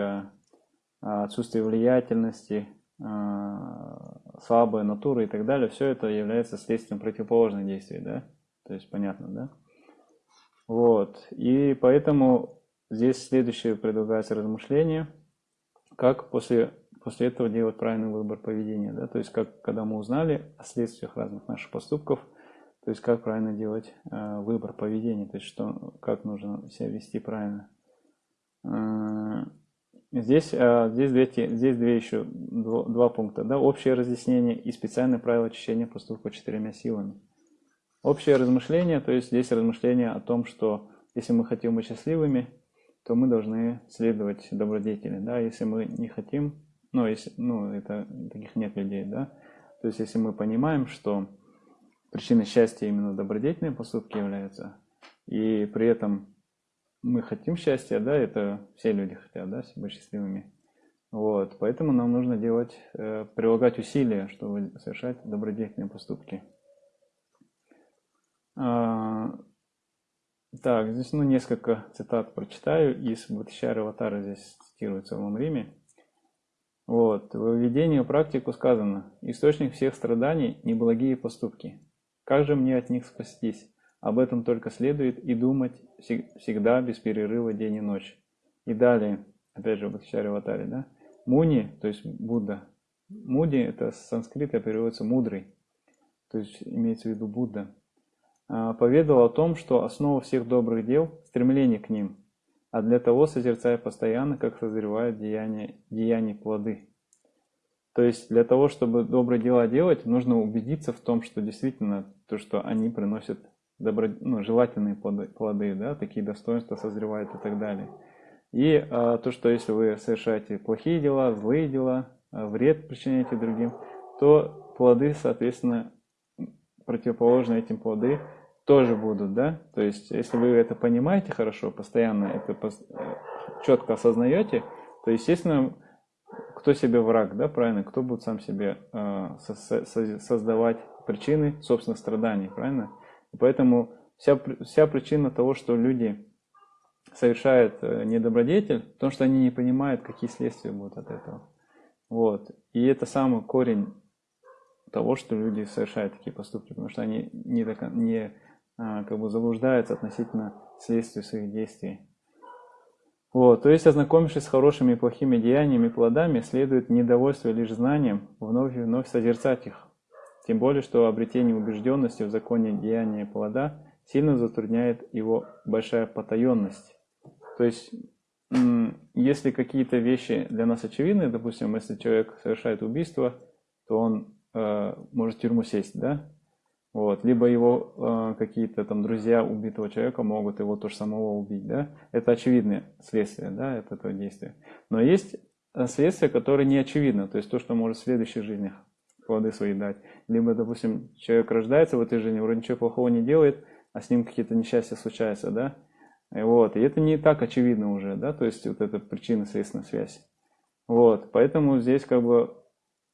отсутствие влиятельности, слабая натура и так далее, все это является следствием противоположных действий, да, то есть понятно, да. Вот, и поэтому здесь следующее предлагается размышление, как после после этого делать правильный выбор поведения. Да? То есть, как, когда мы узнали о следствиях разных наших поступков, то есть, как правильно делать э, выбор поведения, то есть, что, как нужно себя вести правильно. Э, здесь, э, здесь, две, здесь две еще, два, два пункта. Да? Общее разъяснение и специальное правило очищения поступка четырьмя силами. Общее размышление, то есть здесь размышление о том, что если мы хотим быть счастливыми, то мы должны следовать добродетели. Да? Если мы не хотим ну, если, ну, это таких нет людей, да. То есть, если мы понимаем, что причиной счастья именно добродетельные поступки являются, и при этом мы хотим счастья, да, это все люди хотят, да, быть счастливыми. Вот, поэтому нам нужно делать, э, прилагать усилия, чтобы совершать добродетельные поступки. Так, здесь ну, несколько цитат прочитаю из Бхатишара Аватара, здесь цитируется в Риме. Вот. В введении в практику сказано, источник всех страданий – неблагие поступки. Как же мне от них спастись? Об этом только следует и думать всегда без перерыва день и ночь. И далее, опять же, в Бхактичаре Ватаре, да? Муни, то есть Будда. Муди – это с санскрита переводится «мудрый», то есть имеется в виду Будда. А, поведал о том, что основа всех добрых дел – стремление к ним – а для того созерцая постоянно, как созревают деяния, деяния плоды. То есть для того, чтобы добрые дела делать, нужно убедиться в том, что действительно то, что они приносят добро, ну, желательные плоды, плоды, да, такие достоинства созревают и так далее. И а, то, что если вы совершаете плохие дела, злые дела, а, вред причиняете другим, то плоды, соответственно, противоположны этим плоды тоже будут, да? То есть, если вы это понимаете хорошо, постоянно это четко осознаете, то, естественно, кто себе враг, да, правильно? Кто будет сам себе э, создавать причины собственных страданий, правильно? И поэтому вся, вся причина того, что люди совершают э, недобродетель, в том, что они не понимают, какие следствия будут от этого. Вот. И это самый корень того, что люди совершают такие поступки, потому что они не, не а, как бы заблуждаются относительно следствия своих действий. Вот, то есть, ознакомившись с хорошими и плохими деяниями и плодами, следует недовольство лишь знанием, вновь и вновь созерцать их. Тем более, что обретение убежденности в законе деяния плода сильно затрудняет его большая потаенность. То есть, если какие-то вещи для нас очевидны, допустим, если человек совершает убийство, то он э, может в тюрьму сесть, да? Вот. Либо его э, какие-то там друзья убитого человека могут его тоже самого убить. Да? Это очевидное следствие да, от этого действия. Но есть э, следствие, которое не очевидно. То есть то, что может в следующих жизнях плоды свои дать. Либо, допустим, человек рождается в этой жизни, вроде ничего плохого не делает, а с ним какие-то несчастья случаются. Да? И, вот. и это не так очевидно уже. Да? То есть вот эта причинно-следственная связь. Вот. Поэтому здесь как бы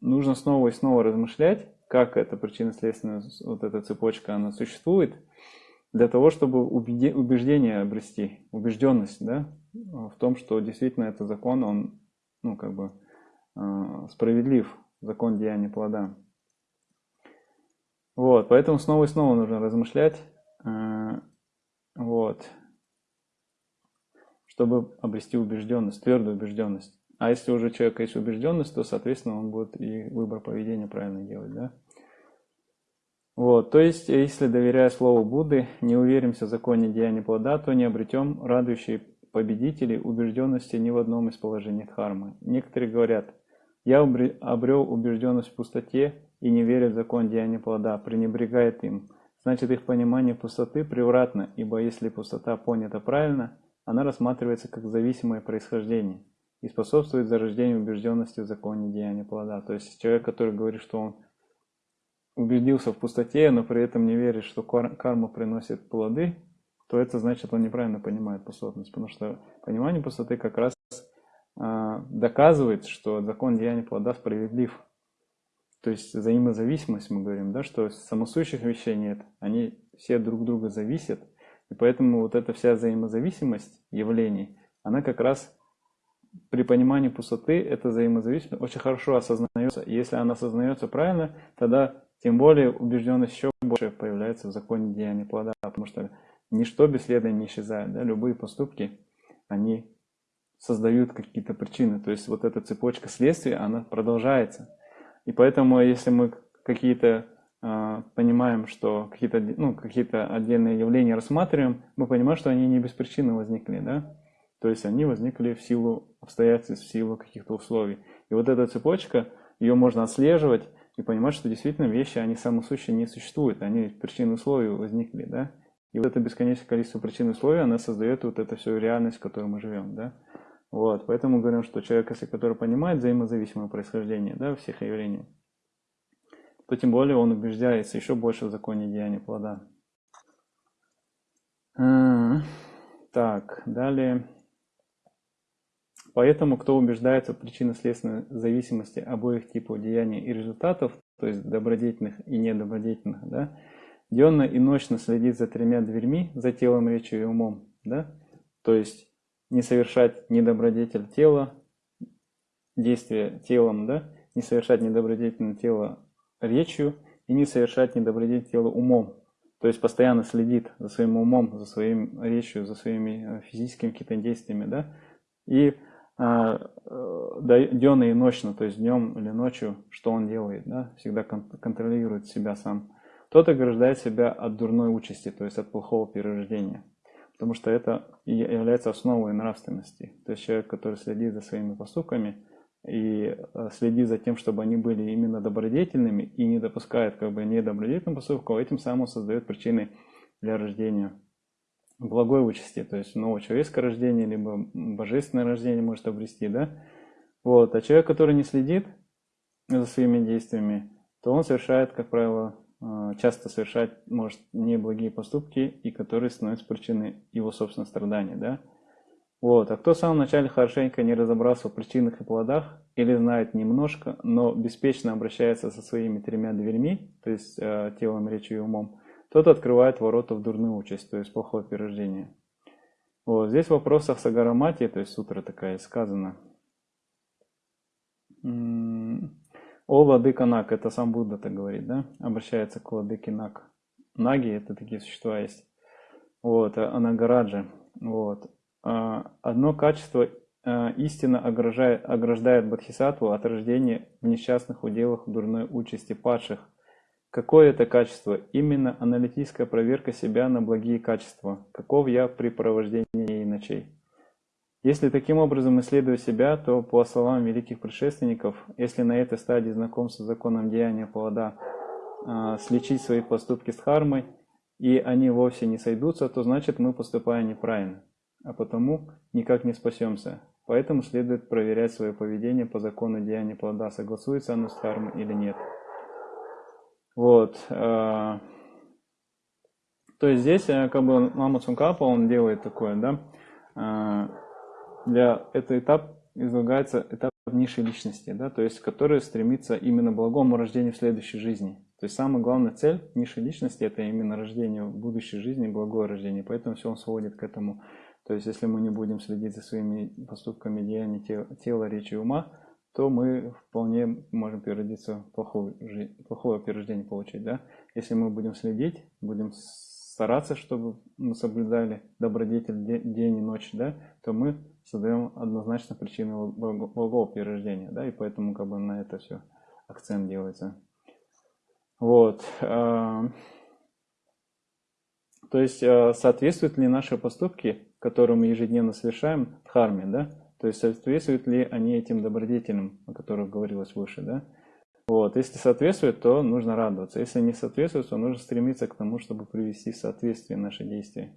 нужно снова и снова размышлять, как эта причинно-следственная вот эта цепочка, она существует, для того, чтобы убеждение обрести, убежденность, да, в том, что действительно этот закон, он, ну, как бы, э, справедлив, закон деяния плода. Вот, поэтому снова и снова нужно размышлять, э, вот, чтобы обрести убежденность, твердую убежденность. А если уже у человека есть убежденность, то, соответственно, он будет и выбор поведения правильно делать, да? Вот, то есть, если, доверяя слову Будды, не уверимся в законе деяния плода, то не обретем радующие победителей убежденности ни в одном из положений дхармы. Некоторые говорят, я обрел убежденность в пустоте и не верю в закон деяния плода, пренебрегает им. Значит, их понимание пустоты превратно, ибо если пустота понята правильно, она рассматривается как зависимое происхождение и способствует зарождению убежденности в законе деяния плода. То есть человек, который говорит, что он убедился в пустоте, но при этом не верит, что карма приносит плоды, то это значит, он неправильно понимает пустотность. Потому что понимание пустоты как раз а, доказывает, что закон деяния плода справедлив. То есть взаимозависимость, мы говорим, да, что самосущих вещей нет, они все друг друга зависят, и поэтому вот эта вся взаимозависимость явлений, она как раз при понимании пустоты, эта взаимозависимость очень хорошо осознается. И если она осознается правильно, тогда тем более убежденность еще больше появляется в законе деяния плода, потому что ничто бесследно не исчезает. Да? Любые поступки, они создают какие-то причины. То есть вот эта цепочка следствий, она продолжается. И поэтому, если мы какие-то э, понимаем, что какие-то ну, какие отдельные явления рассматриваем, мы понимаем, что они не без причины возникли. Да? То есть они возникли в силу обстоятельств, в силу каких-то условий. И вот эта цепочка, ее можно отслеживать, и понимать, что действительно вещи, они самосущие не существуют, они причины условий возникли, да. И вот это бесконечное количество причин условий, она создает вот эту всю реальность, в которой мы живем, да. Вот, поэтому говорим, что человек, если который понимает взаимозависимое происхождение, да, всех явлений, то тем более он убеждается еще больше в законе деяния плода. Так, далее. Поэтому, кто убеждается в причинно-следственной зависимости обоих типов деяний и результатов, то есть добродетельных и недобродетельных, да, денно и ночно следит за тремя дверьми, за телом, речью и умом, да, то есть не совершать недобродетель тела, действие телом, да, не совершать недобродетельное тело речью и не совершать недобродетель тела умом. То есть постоянно следит за своим умом, за своим речью, за своими э, физическими какими-то действиями, да, и денно и ночно, то есть днем или ночью, что он делает, да, всегда контролирует себя сам. Тот ограждает себя от дурной участи, то есть от плохого перерождения, потому что это и является основой нравственности. То есть человек, который следит за своими поступками и э, следит за тем, чтобы они были именно добродетельными и не допускает как бы недобродетельных поступков, этим самым создает причины для рождения благой участи, то есть новое человеческое рождение, либо божественное рождение может обрести, да. Вот. А человек, который не следит за своими действиями, то он совершает, как правило, э, часто совершает, может, неблагие поступки, и которые становятся причиной его собственного страдания, да. Вот. А кто в самом начале хорошенько не разобрался в причинах и плодах, или знает немножко, но беспечно обращается со своими тремя дверьми, то есть э, телом, речью и умом, тот открывает ворота в дурную участь, то есть плохое перерождение. Вот, здесь в вопросах Сагарамати, то есть сутра такая сказано. О владыка Нак, это сам Будда так говорит, да? Обращается к владыке Нак. Наги это такие существа есть. Вот, а Анагараджа. Вот. А, одно качество а, истинно ограждает, ограждает Бодхисаттву от рождения в несчастных уделах дурной участи падших, Какое это качество? Именно аналитическая проверка себя на благие качества. Каков я при провождении и ночей? Если таким образом исследовать себя, то, по словам великих предшественников, если на этой стадии знакомства с законом деяния плода э, сличить свои поступки с хармой, и они вовсе не сойдутся, то значит мы поступаем неправильно, а потому никак не спасемся. Поэтому следует проверять свое поведение по закону деяния плода, согласуется оно с хармой или нет. Вот. Э, то есть здесь э, как бы Мама Цункапа, он делает такое, да, э, для этого этап излагается этап низшей личности, да, то есть который стремится именно к благому рождению в следующей жизни. То есть самая главная цель низшей личности это именно рождение в будущей жизни, благое рождение. Поэтому все он сводит к этому. То есть если мы не будем следить за своими поступками, деяниями тела, речи и ума, то мы вполне можем переродиться плохое, плохое перерождение получить. Да? Если мы будем следить, будем стараться, чтобы мы соблюдали добродетель день и ночь, да, то мы создаем однозначно причину благого перерождения, да, и поэтому как бы на это все акцент делается. Вот. То есть а, соответствуют ли наши поступки, которые мы ежедневно совершаем, дхарме, да, то есть соответствуют ли они этим добродетелям, о которых говорилось выше, да? Вот. Если соответствует, то нужно радоваться. Если не соответствует, то нужно стремиться к тому, чтобы привести в соответствие наши действия.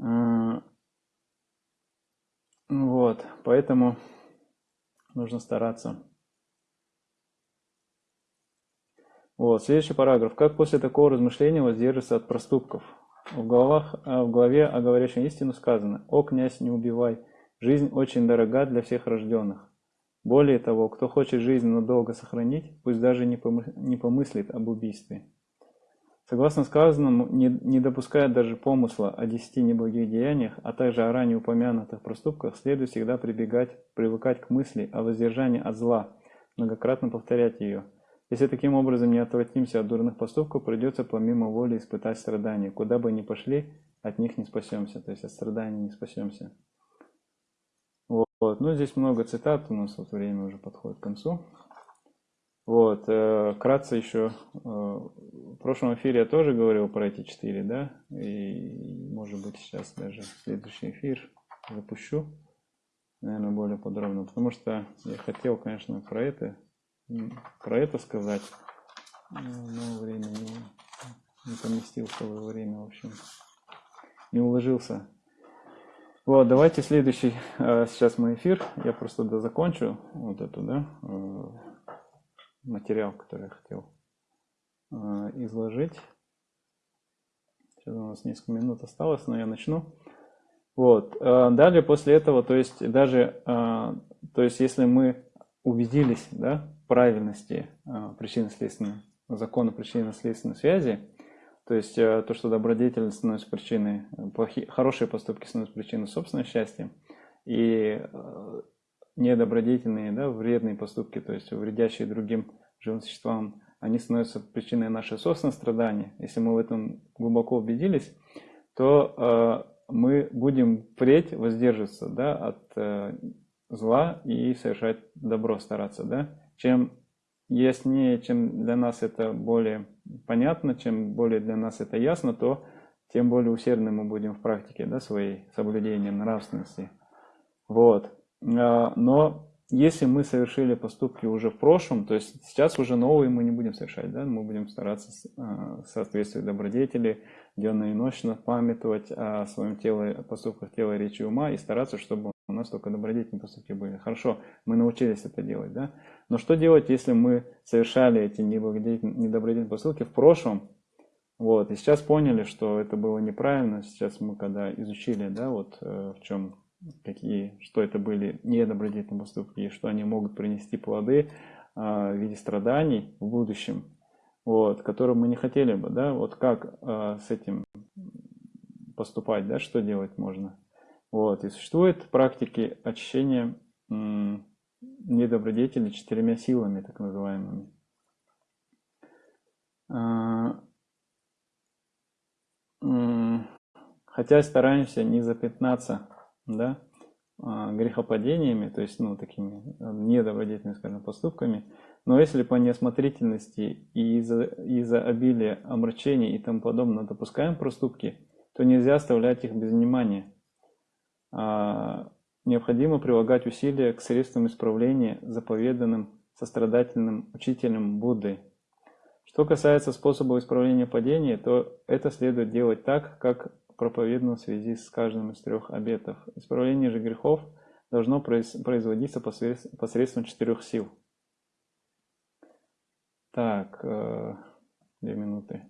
А, вот, поэтому нужно стараться. Вот, следующий параграф. Как после такого размышления воздерживаться от проступков? В, головах, э, в главе о говорящем истину сказано «О, князь, не убивай, Жизнь очень дорога для всех рожденных. Более того, кто хочет жизнь надолго сохранить, пусть даже не помыслит об убийстве. Согласно сказанному, не, не допуская даже помысла о десяти неблагих деяниях, а также о ранее упомянутых проступках, следует всегда прибегать, привыкать к мысли о воздержании от зла, многократно повторять ее. Если таким образом не отвратимся от дурных поступков, придется помимо воли испытать страдания. Куда бы ни пошли, от них не спасемся, то есть от страданий не спасемся. Вот. Ну, здесь много цитат, у нас вот время уже подходит к концу. Вот, э, кратко еще, э, в прошлом эфире я тоже говорил про эти четыре, да, и может быть сейчас даже следующий эфир запущу, наверное, более подробно, потому что я хотел, конечно, про это, про это сказать, но время не, не поместился в время, в общем, не уложился. Вот, давайте следующий, э, сейчас мой эфир, я просто дозакончу вот эту, да, материал, который я хотел э, изложить. Сейчас у нас несколько минут осталось, но я начну. Вот. Э, далее после этого, то есть даже, э, то есть если мы убедились да, правильности причинно-следственной, закона причинно-следственной связи, то есть то, что добродетель становится причиной, плохие, хорошие поступки становятся причиной собственного счастья, и недобродетельные, да, вредные поступки, то есть вредящие другим живым существам, они становятся причиной нашего собственного страдания. Если мы в этом глубоко убедились, то э, мы будем впредь воздерживаться да, от э, зла и совершать добро, стараться. Да? Чем яснее, чем для нас это более понятно, чем более для нас это ясно, то тем более усердны мы будем в практике да, своей соблюдения нравственности. Вот. А, но если мы совершили поступки уже в прошлом, то есть сейчас уже новые мы не будем совершать, да, мы будем стараться а, соответствовать добродетели, денно и ночно памятовать о своем теле, поступках тела, речи ума и стараться, чтобы у нас только добродетельные поступки были. Хорошо, мы научились это делать, да? Но что делать, если мы совершали эти недобродетельные поступки в прошлом, вот, и сейчас поняли, что это было неправильно, сейчас мы когда изучили, да, вот э, в чем какие, что это были недобродетельные поступки, и что они могут принести плоды а, в виде страданий в будущем, вот, которые мы не хотели бы, да, вот как а, с этим поступать, да, что делать можно. Вот, и существуют практики очищения недобродетелей четырьмя силами, так называемыми. А, хотя стараемся не запятнаться да, а, грехопадениями, то есть, ну, такими э, недобродетельными, скажем, поступками, но если по неосмотрительности и из-за из обилия омрачений и тому подобное допускаем проступки, то нельзя оставлять их без внимания. А, необходимо прилагать усилия к средствам исправления, заповеданным сострадательным учителем Будды. Что касается способа исправления падения, то это следует делать так, как проповедано в связи с каждым из трех обетов. Исправление же грехов должно производиться посредством четырех сил. Так, э, две минуты.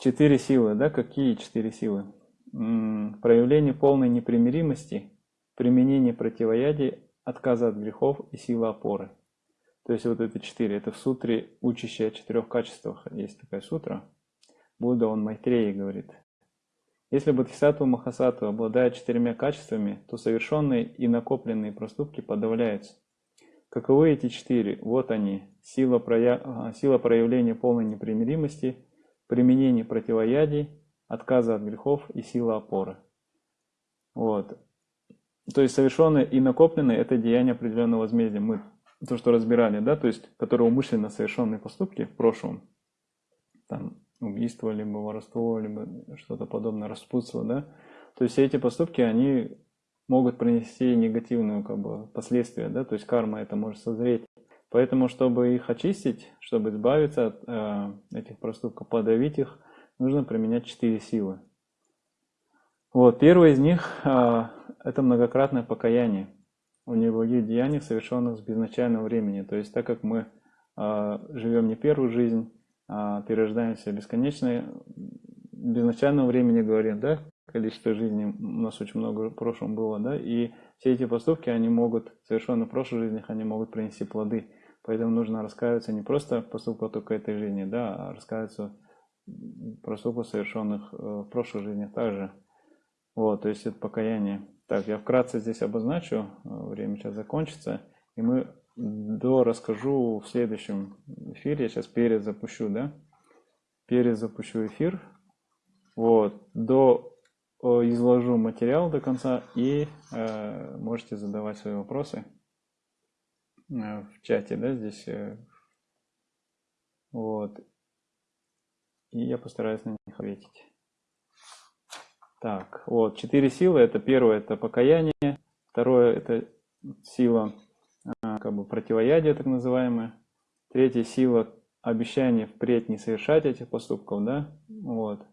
Четыре силы, да? Какие четыре силы? Проявление полной непримиримости, применение противоядия, отказа от грехов и сила опоры. То есть вот это четыре. Это в сутре, учащие о четырех качествах. Есть такая сутра. Будда, он Майтреи говорит, если Бодхисаттва Махасаттва обладает четырьмя качествами, то совершенные и накопленные проступки подавляются. Каковы эти четыре? Вот они. Сила, проя... А, сила проявления полной непримиримости, применение противоядий, отказа от грехов и сила опоры. Вот. То есть совершенные и накопленные – это деяние определенного возмездия. Мы то, что разбирали, да, то есть, которые умышленно совершенные поступки в прошлом, там, убийство, либо воровство, либо что-то подобное, распутство, да. То есть все эти поступки, они могут принести негативную как бы, последствия, да, то есть карма это может созреть. Поэтому, чтобы их очистить, чтобы избавиться от э, этих проступков, подавить их, нужно применять четыре силы. Вот, первый из них э, это многократное покаяние у неблагих деяний, совершенных с безначального времени. То есть, так как мы э, живем не первую жизнь, а, перерождаемся бесконечное, безначального времени говорим, да, количество жизней, у нас очень много в прошлом было, да, и все эти поступки, они могут, совершенно в прошлых жизнях, они могут принести плоды. Поэтому нужно раскаиваться не просто в поступках только этой жизни, да, а раскаиваться в поступках, совершенных э, в прошлых жизнях также. Вот, то есть это покаяние. Так, я вкратце здесь обозначу, э, время сейчас закончится, и мы до расскажу в следующем эфире, я сейчас перезапущу, да, перезапущу эфир, вот, до изложу материал до конца и э, можете задавать свои вопросы э, в чате, да, здесь, э, вот, и я постараюсь на них ответить. Так, вот, четыре силы. Это первое, это покаяние. Второе, это сила а, как бы противоядия, так называемая. Третья сила обещание впредь не совершать этих поступков, да, вот.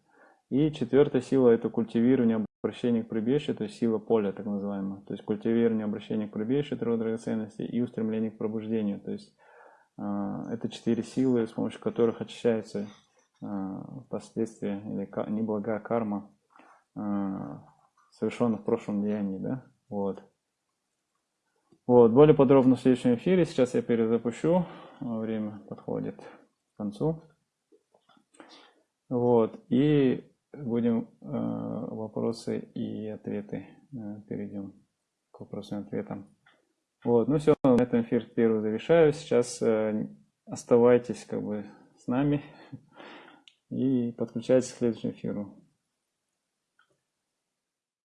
И четвертая сила это культивирование обращения к прибежищу, то есть сила поля, так называемая. То есть культивирование обращения к прибежищу, трое драгоценностей и устремление к пробуждению. То есть э, это четыре силы, с помощью которых очищается последствия или неблагая карма а, совершенных в прошлом деянии, да, вот. Вот, более подробно в следующем эфире, сейчас я перезапущу, время подходит к концу. Вот, и будем э, вопросы и ответы, э, перейдем к вопросам и ответам. Вот, ну все, на этом эфир первый завершаю, сейчас э, оставайтесь как бы с нами и подключайтесь к следующему эфиру.